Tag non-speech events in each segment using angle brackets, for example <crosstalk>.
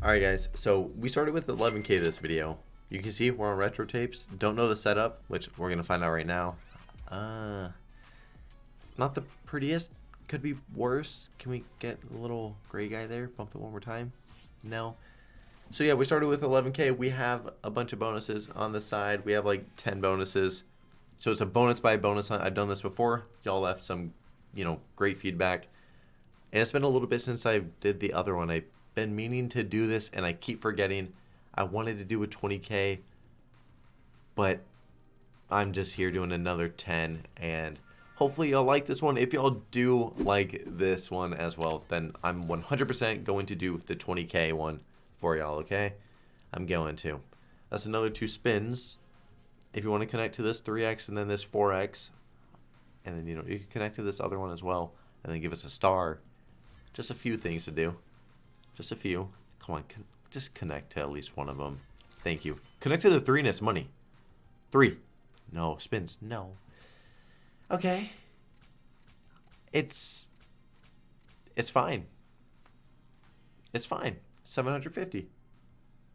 Alright guys, so we started with 11k this video. You can see we're on retro tapes. Don't know the setup, which we're going to find out right now. Uh, not the prettiest. Could be worse. Can we get a little gray guy there? Bump it one more time. No. So yeah, we started with 11k. We have a bunch of bonuses on the side. We have like 10 bonuses. So it's a bonus by bonus hunt. I've done this before. Y'all left some, you know, great feedback. And it's been a little bit since I did the other one. I've been meaning to do this and I keep forgetting. I wanted to do a 20k, but I'm just here doing another 10 and hopefully y'all like this one. If y'all do like this one as well, then I'm 100% going to do the 20k one for y'all, okay? I'm going to. That's another two spins. If you want to connect to this 3x and then this 4x, and then, you know, you can connect to this other one as well, and then give us a star. Just a few things to do. Just a few. Come on, con just connect to at least one of them. Thank you. Connect to the three and it's money. Three. No. Spins. No. Okay. It's... It's fine. It's fine. 750.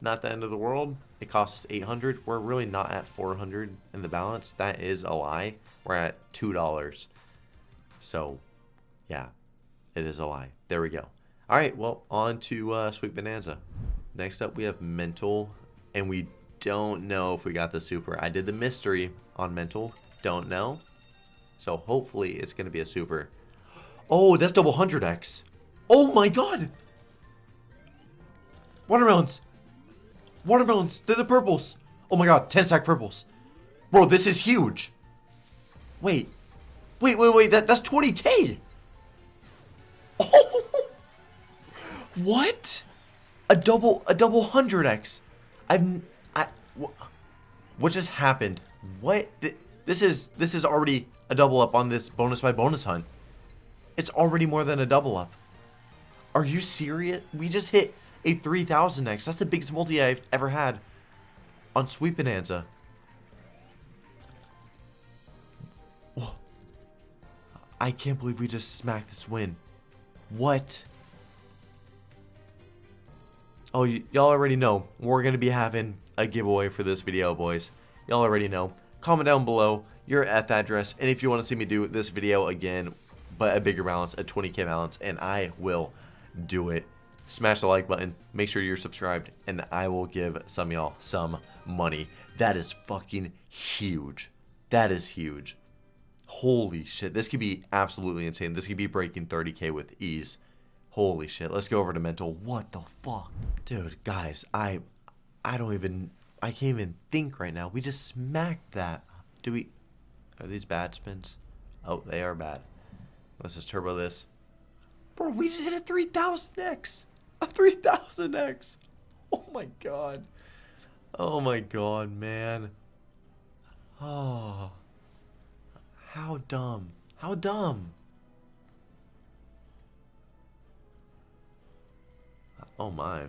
Not the end of the world. It costs us 800. We're really not at 400 in the balance. That is a lie. We're at $2. So, yeah, it is a lie. There we go. All right, well, on to uh, Sweet Bonanza. Next up, we have Mental, and we don't know if we got the super. I did the mystery on Mental. Don't know. So hopefully it's going to be a super. Oh, that's double 100x. Oh my god. Watermelons. Watermelons. They're the purples. Oh my god, 10 stack purples. Bro, this is huge. Wait. Wait, wait, wait. That, that's 20k. What? A double, a double 100x. I've, I, what just happened? What? This is, this is already a double up on this bonus by bonus hunt. It's already more than a double up. Are you serious? We just hit a 3000x. That's the biggest multi I've ever had on Sweet Bonanza. I can't believe we just smacked this win. What? Oh, y'all already know. We're going to be having a giveaway for this video, boys. Y'all already know. Comment down below your F address. And if you want to see me do this video again, but a bigger balance, a 20k balance, and I will do it. Smash the like button. Make sure you're subscribed. And I will give some y'all some money. That is fucking huge. That is huge. Holy shit. This could be absolutely insane. This could be breaking 30k with ease. Holy shit. Let's go over to mental. What the fuck? Dude, guys, I I don't even I can't even think right now. We just smacked that. Do we are these bad spins? Oh, they are bad. Let's just turbo this. Bro, we just hit a 3000x. A 3000x. Oh my god. Oh my god, man. Oh. How dumb. How dumb. Oh my.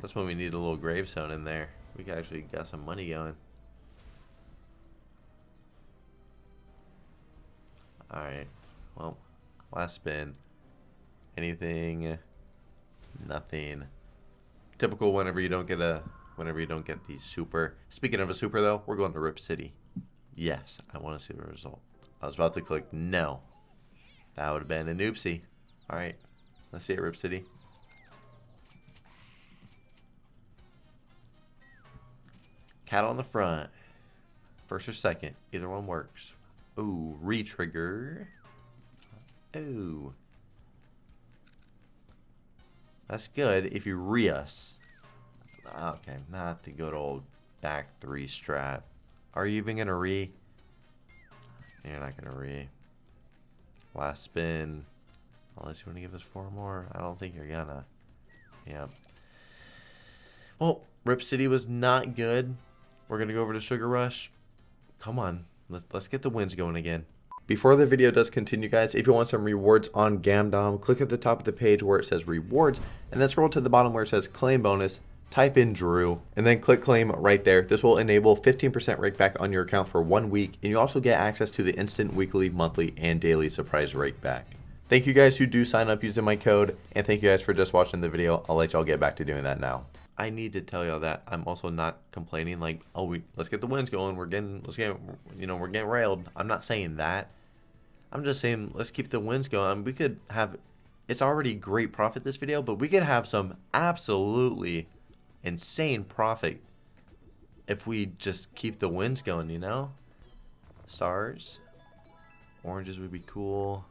That's when we need a little gravestone in there. We actually got some money going. Alright. Well, last spin. Anything? Nothing. Typical whenever you don't get a whenever you don't get the super. Speaking of a super though, we're going to Rip City. Yes, I want to see the result. I was about to click no. That would have been an oopsie. Alright. Let's see it, Rip City. Cat on the front. First or second. Either one works. Ooh, retrigger. Ooh. That's good if you re us. Okay, not the good old back three strat. Are you even gonna re? You're not gonna re. Last spin. Unless you want to give us four more. I don't think you're gonna. Yeah. Well, Rip City was not good. We're going to go over to Sugar Rush. Come on. Let's, let's get the wins going again. Before the video does continue, guys, if you want some rewards on Gamdom, click at the top of the page where it says rewards, and then scroll to the bottom where it says claim bonus, type in Drew, and then click claim right there. This will enable 15% rake back on your account for one week, and you also get access to the instant weekly, monthly, and daily surprise rake back. Thank you guys who do sign up using my code, and thank you guys for just watching the video. I'll let y'all get back to doing that now. I need to tell y'all that I'm also not complaining like, oh, we let's get the wins going. We're getting, let's get, you know, we're getting railed. I'm not saying that. I'm just saying let's keep the wins going. We could have, it's already great profit this video, but we could have some absolutely insane profit if we just keep the wins going, you know? Stars. Oranges would be cool.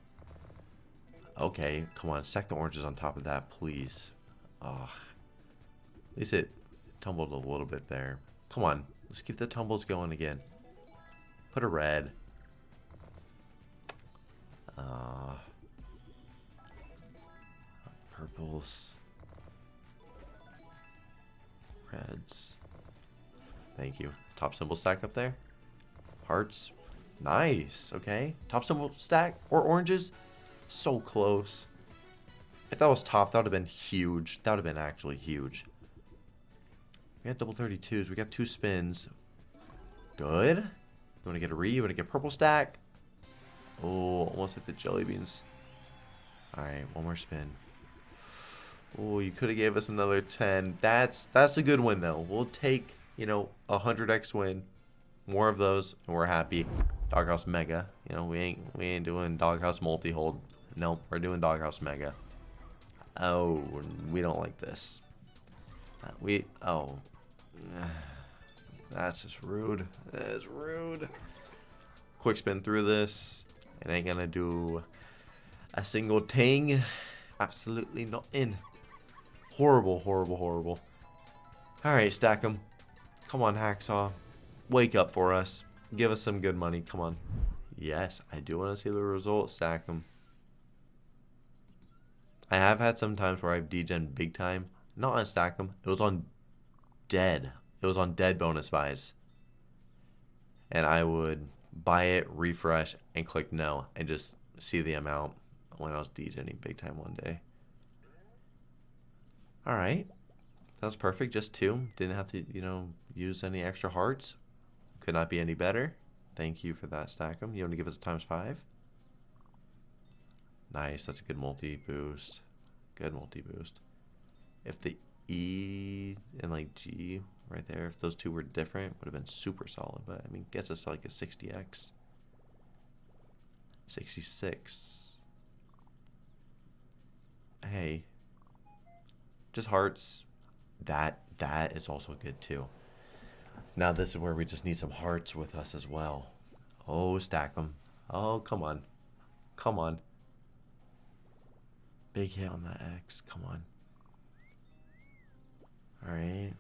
Okay, come on, stack the oranges on top of that, please. Oh, at least it tumbled a little bit there. Come on, let's keep the tumbles going again. Put a red. Uh, purples. Reds. Thank you. Top symbol stack up there. Hearts. Nice. Okay. Top symbol stack or oranges. So close. If that was top, that would have been huge. That would have been actually huge. We got double 32s. We got two spins. Good. You want to get a re? You want to get purple stack? Oh, almost hit the jelly beans. Alright, one more spin. Oh, you could have gave us another 10. That's that's a good win, though. We'll take, you know, a 100x win. More of those, and we're happy. Doghouse Mega. You know, we ain't we ain't doing Doghouse Multi-Hold. Nope, we're doing Doghouse Mega. Oh, we don't like this. Uh, we, oh. <sighs> That's just rude. That is rude. Quick spin through this. It ain't gonna do a single ting. Absolutely not in. Horrible, horrible, horrible. Alright, Stack 'Em. Come on, Hacksaw. Wake up for us. Give us some good money. Come on. Yes, I do want to see the results. Stack them. I have had some times where I've degen big time. Not on Stack 'Em. It was on dead. It was on dead bonus buys. And I would buy it, refresh, and click no, and just see the amount when I was degening big time one day. Alright. That was perfect. Just two. Didn't have to, you know, use any extra hearts. Could not be any better. Thank you for that, Stack 'Em. You want to give us a times five? Nice. That's a good multi-boost. Good multi-boost. If the E and like G right there, if those two were different, would have been super solid. But I mean, gets us like a 60x. 66. Hey. Just hearts. That that is also good too. Now this is where we just need some hearts with us as well. Oh, stack them. Oh, come on. Come on. Big hit on that X. Come on. Alright.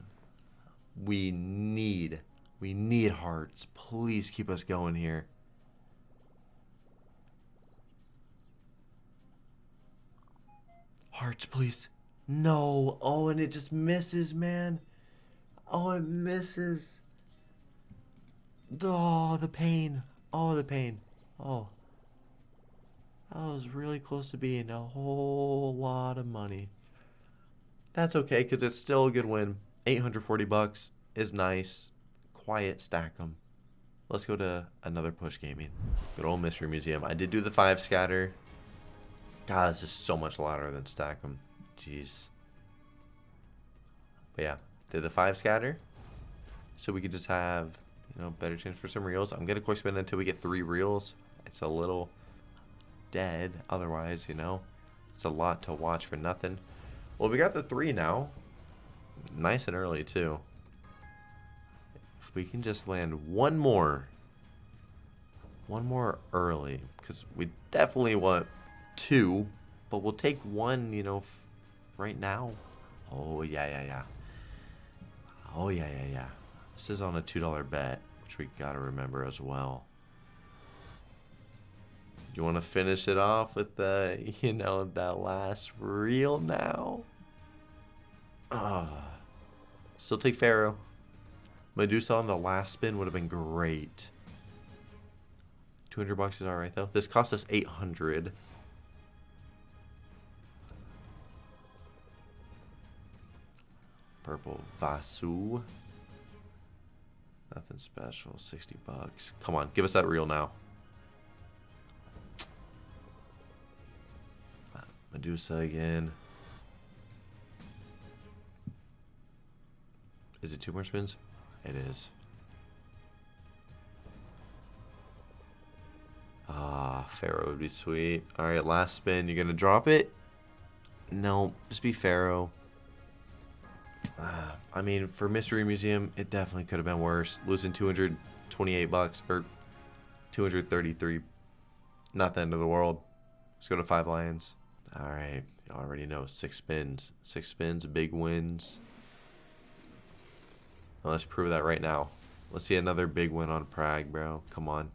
We need, we need hearts. Please keep us going here. Hearts, please. No. Oh, and it just misses, man. Oh, it misses. Oh, the pain. Oh, the pain. Oh. That was really close to being a whole lot of money. That's okay, because it's still a good win. 840 bucks is nice. Quiet, Stack 'Em. Let's go to another push gaming. Good old Mystery Museum. I did do the five scatter. God, this is so much louder than Stack 'Em. Jeez. But yeah, did the five scatter. So we could just have, you know, better chance for some reels. I'm gonna quick spin until we get three reels. It's a little dead. Otherwise, you know, it's a lot to watch for nothing. Well, we got the three now. Nice and early, too. If we can just land one more. One more early. Because we definitely want two. But we'll take one, you know, right now. Oh, yeah, yeah, yeah. Oh, yeah, yeah, yeah. This is on a $2 bet, which we got to remember as well. You want to finish it off with the, <laughs> you know, that last reel now? Ah. Still take Pharaoh. Medusa on the last spin would have been great. 200 bucks is alright though. This cost us 800. Purple Vasu. Nothing special. 60 bucks. Come on, give us that reel now. Medusa again. Is it two more spins? It is. Ah, Pharaoh would be sweet. Alright, last spin. You're gonna drop it? No, just be Pharaoh. Uh, I mean, for Mystery Museum, it definitely could have been worse. Losing 228 bucks, or 233. Not the end of the world. Let's go to Five Lions. Alright, you already know. Six spins. Six spins, big wins. Now let's prove that right now. Let's see another big win on Prague, bro. Come on.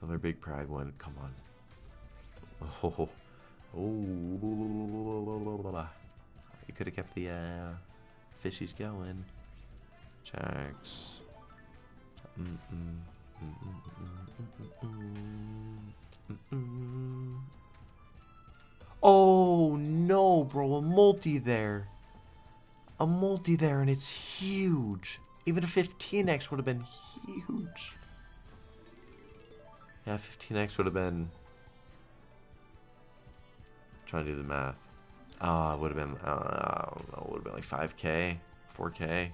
Another big Prague win. Come on. Oh. Oh. You could have kept the uh, fishies going. Mm oh no, bro, a multi there. A multi there and it's huge. Even a 15x would have been huge. Yeah, 15x would have been... I'm trying to do the math. It would have been, uh, I don't know, would have been like 5k, 4k.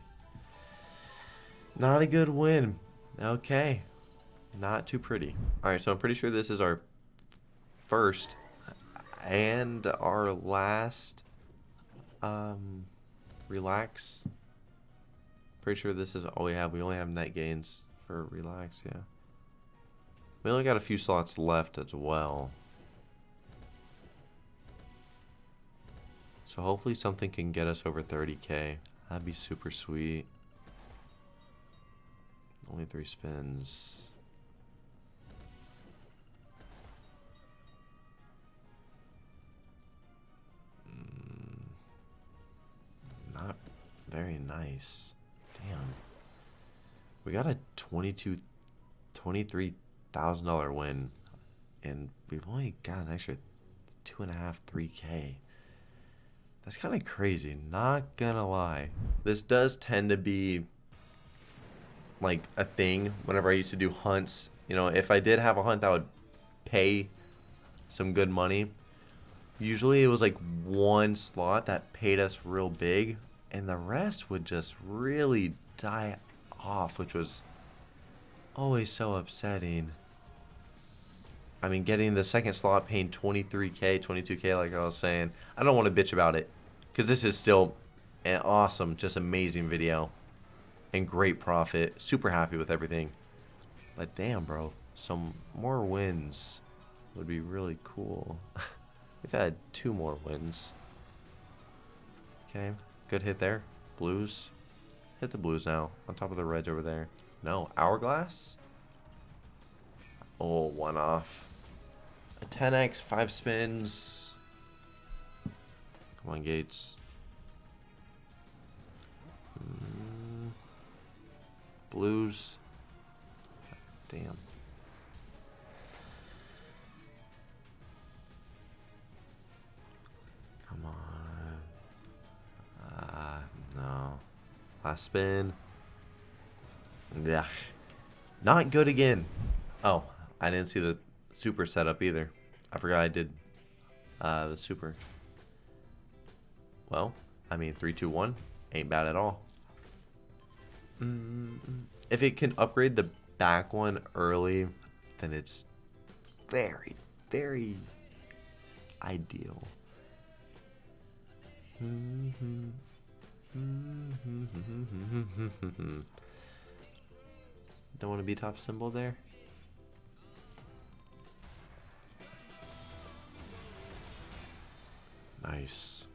Not a good win. Okay. Not too pretty. Alright, so I'm pretty sure this is our first and our last um, relax. Pretty sure this is all we have. We only have net gains for relax, yeah. We only got a few slots left as well. So hopefully something can get us over 30k. That'd be super sweet. Only three spins. Very nice. Damn. We got a 22 $23,000 win and we've only got an extra two and a half, three K. That's kind of crazy, not gonna lie. This does tend to be like a thing whenever I used to do hunts. You know, if I did have a hunt that would pay some good money, usually it was like one slot that paid us real big, and the rest would just really die off, which was always so upsetting. I mean, getting the second slot paying 23k, 22k, like I was saying, I don't want to bitch about it because this is still an awesome, just amazing video and great profit. Super happy with everything. But damn, bro, some more wins would be really cool. <laughs> We've had two more wins. Okay, good hit there. Blues. Hit the blues now. On top of the reds over there. No, hourglass? Oh, one off. A 10x, five spins. Come on, Gates. Mm. Blues. Damn. Last spin. Yeah. Not good again. Oh, I didn't see the super setup either. I forgot I did uh, the super. Well, I mean, 3, 2, 1 ain't bad at all. Mm. If it can upgrade the back one early, then it's very, very ideal. Mm -hmm. Mm-hmm. Don't want to be top symbol there. Nice.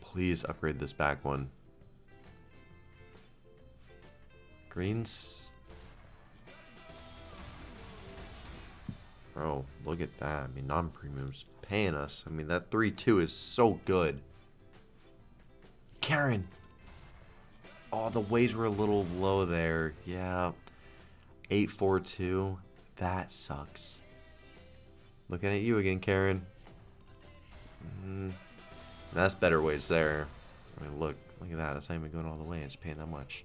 Please upgrade this back one. Greens. Bro, look at that. I mean, non-premium's paying us. I mean, that 3-2 is so good. Karen! Oh, the waves were a little low there. Yeah. 842. That sucks. Looking at you again, Karen. Mm, that's better waves there. I mean, look. Look at that. That's not even going all the way. It's paying that much.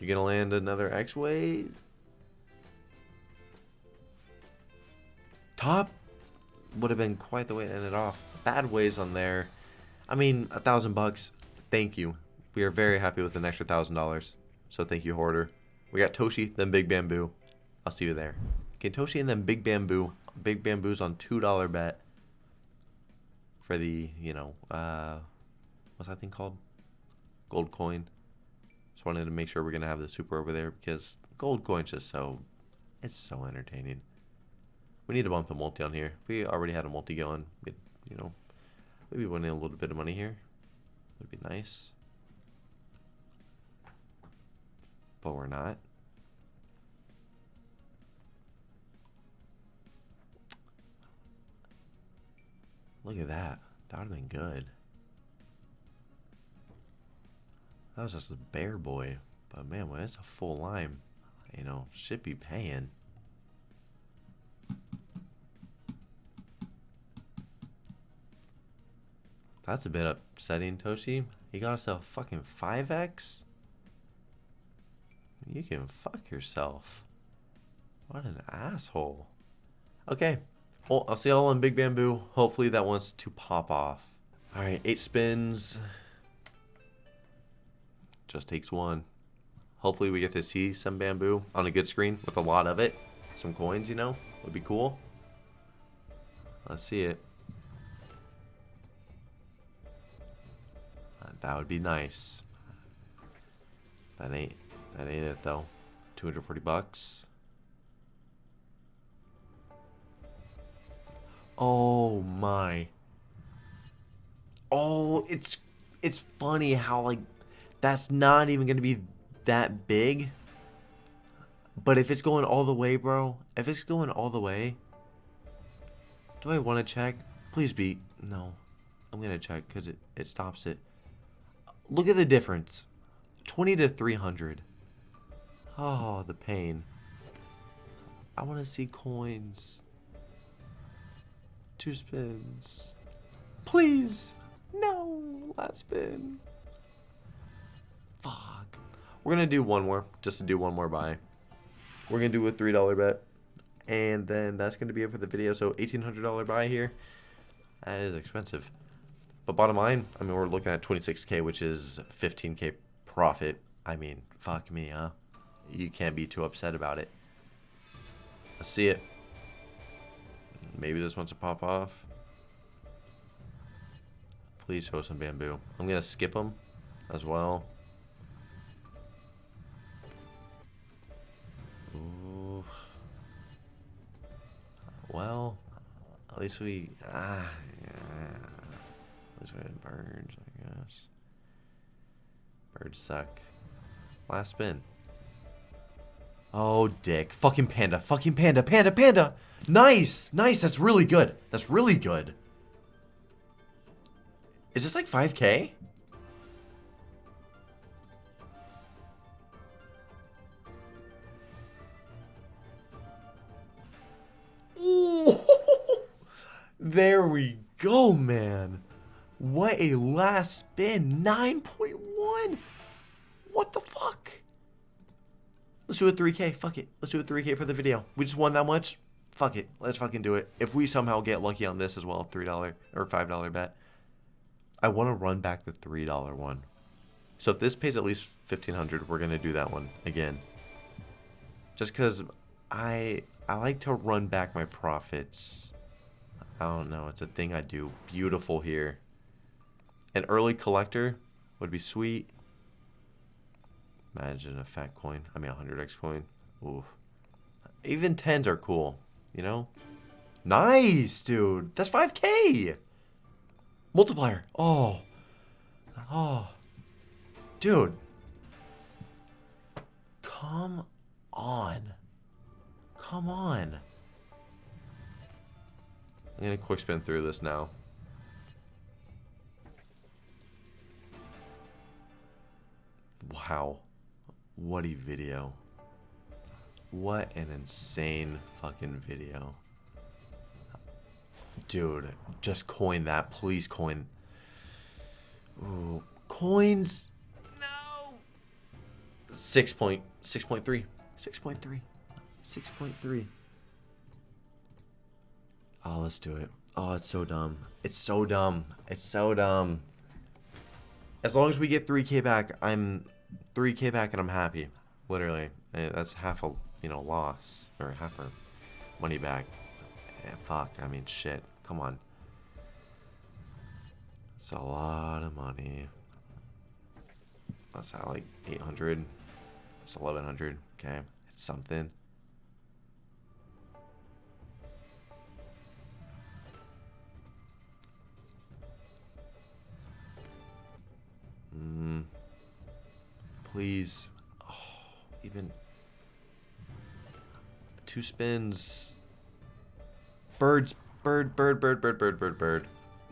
You gonna land another X-Way? Top would have been quite the way to end it off. Bad ways on there. I mean, a thousand bucks. Thank you. We are very happy with an extra thousand dollars. So thank you, Hoarder. We got Toshi, then Big Bamboo. I'll see you there. Okay, Toshi and then Big Bamboo. Big Bamboo's on $2 bet for the, you know, uh, what's that thing called? Gold coin. Just wanted to make sure we're going to have the super over there because gold coin's just so, it's so entertaining. We need to bump the multi on here. we already had a multi going, we'd, you know, maybe winning a little bit of money here. Would be nice. But we're not. Look at that. That would have been good. That was just a bear boy. But man, when it's a full lime, you know, should be paying. That's a bit upsetting, Toshi. He got himself fucking 5x? You can fuck yourself. What an asshole. Okay. Well, I'll see y'all on Big Bamboo. Hopefully that wants to pop off. Alright, eight spins. Just takes one. Hopefully we get to see some bamboo on a good screen with a lot of it. Some coins, you know, would be cool. Let's see it. That would be nice. That ain't that ain't it though. 240 bucks. Oh my. Oh, it's it's funny how like that's not even going to be that big. But if it's going all the way, bro, if it's going all the way, do I want to check? Please be. No. I'm going to check because it, it stops it. Look at the difference. 20 to 300. Oh, the pain. I want to see coins. Two spins. Please. No. Last spin. Fuck. We're going to do one more. Just to do one more buy. We're going to do a $3 bet. And then that's going to be it for the video. So $1,800 buy here. That is expensive. But bottom line, I mean, we're looking at 26K, which is 15K profit. I mean, fuck me, huh? You can't be too upset about it. Let's see it. Maybe this wants to pop off. Please show some bamboo. I'm going to skip them as well. Ooh. Well, at least we... Ah, yeah. Least birds, I guess. Birds suck. Last spin. Oh, dick. Fucking panda. Fucking panda. Panda. Panda. Nice. Nice. That's really good. That's really good. Is this like 5k? Ooh. <laughs> There we go, man. What a last spin. 9.1. What the fuck? Let's do a 3K. Fuck it. Let's do a 3K for the video. We just won that much. Fuck it. Let's fucking do it. If we somehow get lucky on this as well, $3 or $5 bet, I want to run back the $3 one. So if this pays at least 1500 we're going to do that one again. Just because I, I like to run back my profits. I don't know. It's a thing I do. Beautiful here. An early collector would be sweet. Imagine a fat coin. I mean, a 100x coin. Ooh. Even 10s are cool, you know? Nice, dude. That's 5k. Multiplier. Oh. Oh. Dude. Come on. Come on. I'm going to quick spin through this now. Wow. What a video. What an insane fucking video. Dude, just coin that. Please coin. Ooh, coins. No. Six point six point three. Six point three. Six point three. Oh, let's do it. Oh, it's so dumb. It's so dumb. It's so dumb. As long as we get 3k back, I'm 3k back and I'm happy. Literally. Eh, That's half a, you know, loss. Or half our money back. Yeah, fuck. I mean, shit. Come on. It's a lot of money. That's how, like, 800. It's 1100. Okay. It's something. Mm. Please. Oh, even two spins. Birds. Bird, bird, bird, bird, bird, bird, bird.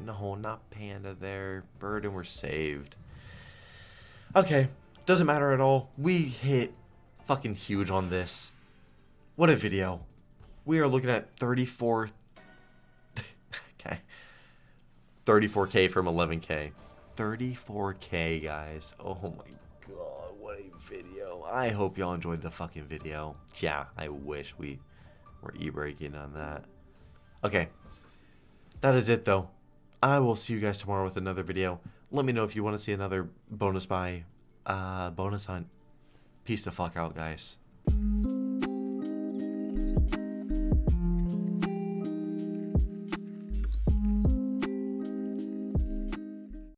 No, not panda there. Bird and we're saved. Okay. Doesn't matter at all. We hit fucking huge on this. What a video. We are looking at 34. <laughs> okay. 34k from 11k. 34k, guys. Oh my I hope y'all enjoyed the fucking video. Yeah, I wish we were e-breaking on that. Okay. That is it, though. I will see you guys tomorrow with another video. Let me know if you want to see another bonus buy, uh, bonus hunt. Peace the fuck out, guys.